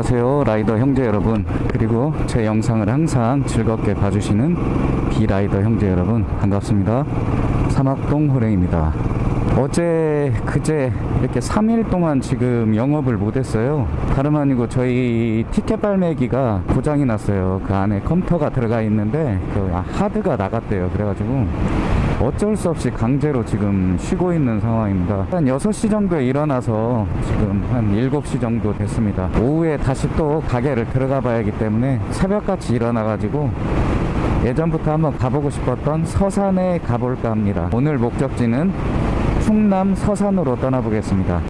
안녕하세요 라이더 형제 여러분. 그리고 제 영상을 항상 즐겁게 봐주시는 비라이더 형제 여러분 반갑습니다. 사막동 호랭입니다. 어제 그제 이렇게 3일 동안 지금 영업을 못했어요. 다름 아니고 저희 티켓 발매기가 고장이 났어요. 그 안에 컴퓨터가 들어가 있는데 그 하드가 나갔대요. 그래가지고 어쩔 수 없이 강제로 지금 쉬고 있는 상황입니다. 한 6시 정도에 일어나서 지금 한 7시 정도 됐습니다. 오후에 다시 또 가게를 들어가 봐야 하기 때문에 새벽같이 일어나 가지고 예전부터 한번 가보고 싶었던 서산에 가볼까 합니다. 오늘 목적지는 충남 서산으로 떠나보겠습니다.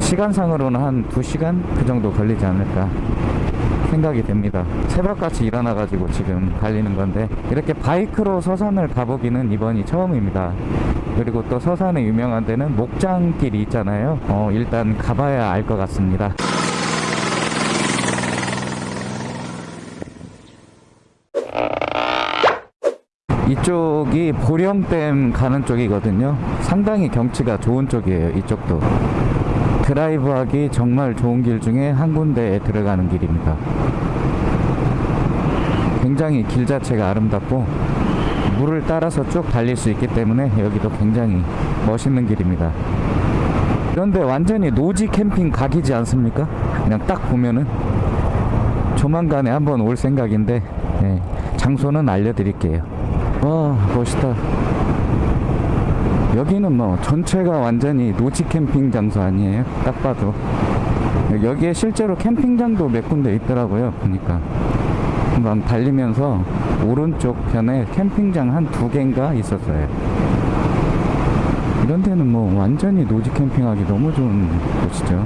시간상으로는 한 2시간 그 정도 걸리지 않을까 생각이 됩니다. 새벽같이 일어나가지고 지금 달리는 건데 이렇게 바이크로 서산을 가보기는 이번이 처음입니다. 그리고 또 서산에 유명한 데는 목장길이 있잖아요. 어, 일단 가봐야 알 것 같습니다. 이쪽이 보령댐 가는 쪽이거든요. 상당히 경치가 좋은 쪽이에요. 이쪽도. 드라이브 하기 정말 좋은 길 중에 한 군데에 들어가는 길입니다. 굉장히 길 자체가 아름답고 물을 따라서 쭉 달릴 수 있기 때문에 여기도 굉장히 멋있는 길입니다. 그런데 완전히 노지 캠핑 각이지 않습니까? 그냥 딱 보면은 조만간에 한번 올 생각인데 예, 장소는 알려드릴게요. 와 멋있다. 여기는 뭐 전체가 완전히 노지 캠핑 장소 아니에요? 딱 봐도. 여기에 실제로 캠핑장도 몇 군데 있더라고요 보니까. 한번 달리면서 오른쪽 편에 캠핑장 한 두 개인가 있었어요. 이런 데는 뭐 완전히 노지 캠핑하기 너무 좋은 곳이죠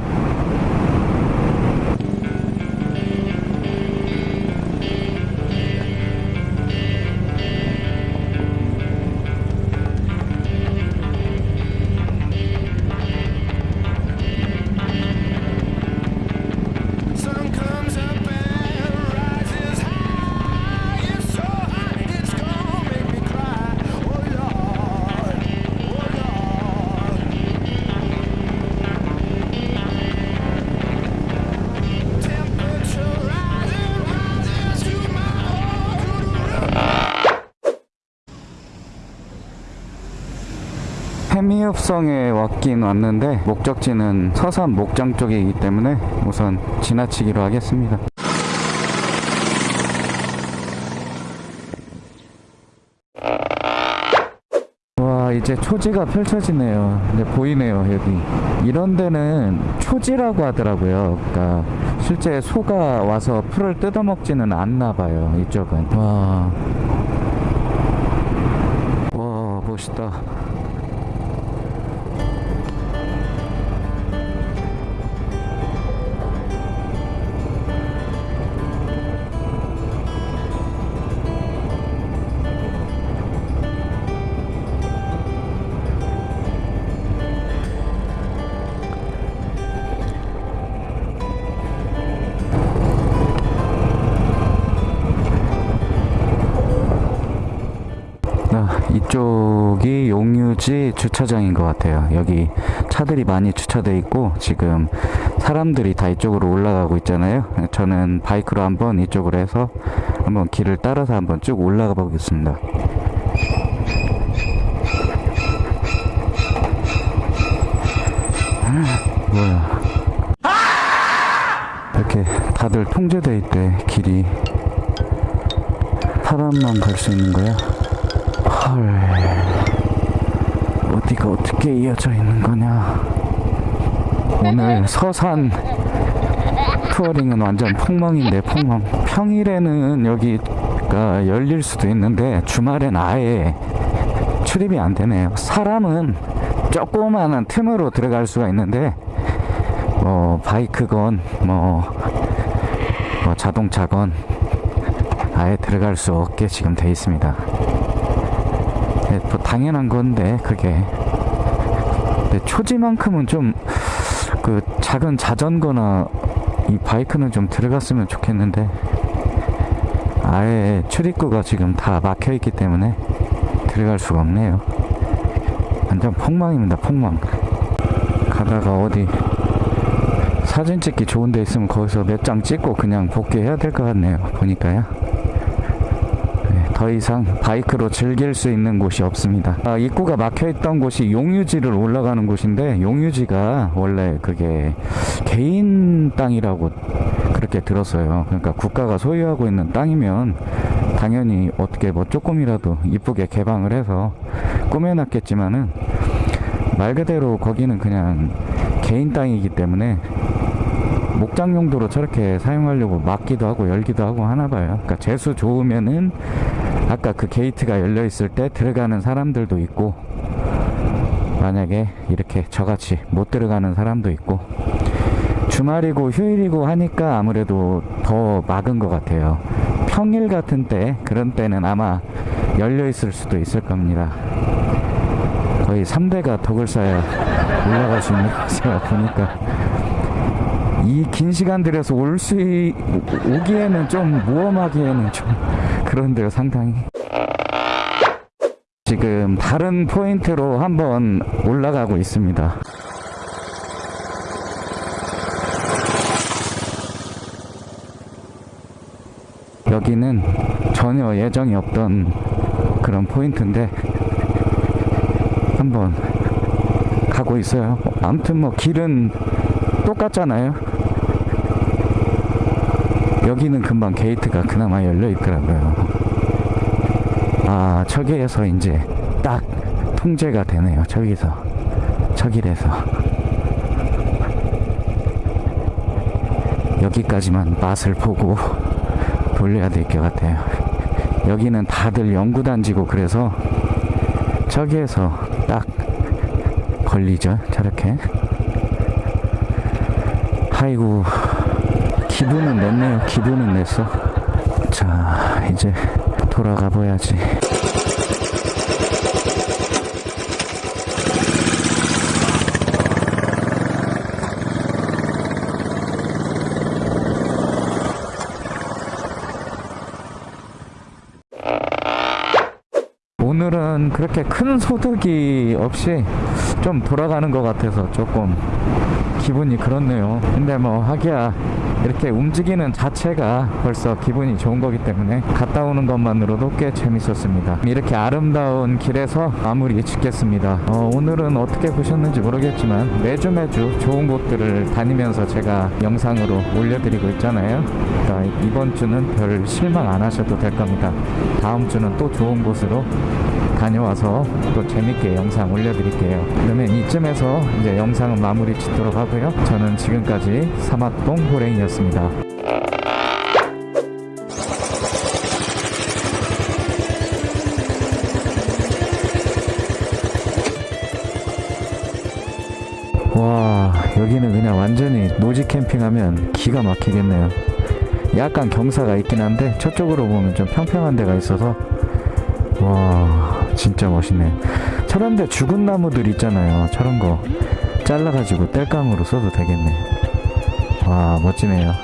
해미읍성에 왔긴 왔는데 목적지는 서산 목장 쪽이기 때문에 우선 지나치기로 하겠습니다. 와 이제 초지가 펼쳐지네요. 이제 보이네요 여기. 이런 데는 초지라고 하더라고요. 그러니까 실제 소가 와서 풀을 뜯어먹지는 않나 봐요. 이쪽은. 와. 와 멋있다. 이쪽이 용유지 주차장인 것 같아요. 여기 차들이 많이 주차돼 있고 지금 사람들이 다 이쪽으로 올라가고 있잖아요. 저는 바이크로 한번 이쪽으로 해서 한번 길을 따라서 한번 쭉 올라가 보겠습니다. 아, 뭐야? 이렇게 다들 통제돼 있대 길이 사람만 갈 수 있는 거야? 헐. 어디가 어떻게 이어져 있는 거냐? 오늘 서산 투어링은 완전 폭망인데 폭망. 평일에는 여기가 열릴 수도 있는데 주말엔 아예 출입이 안 되네요 사람은 조그마한 틈으로 들어갈 수가 있는데 뭐 바이크건 뭐, 뭐 자동차건 아예 들어갈 수 없게 지금 돼 있습니다. 네, 뭐 당연한 건데 그게 초지만큼은 좀 그 작은 자전거나 이 바이크는 좀 들어갔으면 좋겠는데 아예 출입구가 지금 다 막혀 있기 때문에 들어갈 수가 없네요 완전 폭망입니다 폭망 가다가 어디 사진 찍기 좋은 데 있으면 거기서 몇 장 찍고 그냥 복귀해야 될 것 같네요. 보니까요. 네, 더 이상 바이크로 즐길 수 있는 곳이 없습니다. 아, 입구가 막혀 있던 곳이 용유지를 올라가는 곳인데 용유지가 원래 그게 개인 땅이라고 그렇게 들었어요. 그러니까 국가가 소유하고 있는 땅이면 당연히 어떻게 뭐 조금이라도 이쁘게 개방을 해서 꾸며놨겠지만은 말 그대로 거기는 그냥 개인 땅이기 때문에 목장 용도로 저렇게 사용하려고 막기도 하고 열기도 하고 하나 봐요. 그러니까 재수 좋으면은 아까 그 게이트가 열려 있을 때 들어가는 사람들도 있고 만약에 이렇게 저같이 못 들어가는 사람도 있고 주말이고 휴일이고 하니까 아무래도 더 막은 것 같아요. 평일 같은 때 그런 때는 아마 열려 있을 수도 있을 겁니다. 거의 3대가 덕을 쌓아 올라갈 수 있는 곳이라 보니까 이 긴 시간 들여서 올 수 오기에는 좀 모험하기에는 좀 그런데요 상당히 지금 다른 포인트로 한번 올라가고 있습니다 여기는 전혀 예정이 없던 그런 포인트인데 한번 가고 있어요. 아무튼 뭐 길은 똑같잖아요. 여기는 금방 게이트가 그나마 열려 있더라고요. 아, 저기에서 이제 딱 통제가 되네요. 저기서. 저길에서. 여기까지만 맛을 보고 돌려야 될 것 같아요. 여기는 다들 연구단지고 그래서 저기에서 딱 걸리죠. 저렇게. 아이고, 기분은 냈네요. 기분은 냈어. 자, 이제 돌아가 봐야지. 오늘은 그렇게 큰 소득이 없이 좀 돌아가는 것 같아서 조금 기분이 그렇네요. 근데 뭐 하기야 이렇게 움직이는 자체가 벌써 기분이 좋은 거기 때문에 갔다 오는 것만으로도 꽤 재밌었습니다. 이렇게 아름다운 길에서 마무리 짓겠습니다. 어, 오늘은 어떻게 보셨는지 모르겠지만 매주 매주 좋은 곳들을 다니면서 제가 영상으로 올려드리고 있잖아요. 그러니까 이번 주는 별 실망 안 하셔도 될 겁니다. 다음 주는 또 좋은 곳으로 다녀와서 또 재밌게 영상 올려드릴게요. 그러면 이쯤에서 이제 영상은 마무리 짓도록 하고요. 저는 지금까지 사막동 호랭이였습니다. 와 여기는 그냥 완전히 노지 캠핑하면 기가 막히겠네요. 약간 경사가 있긴 한데 저쪽으로 보면 좀 평평한 데가 있어서 와 진짜 멋있네. 저런데 죽은 나무들 있잖아요. 저런 거 잘라가지고 땔감으로 써도 되겠네. 와 멋지네요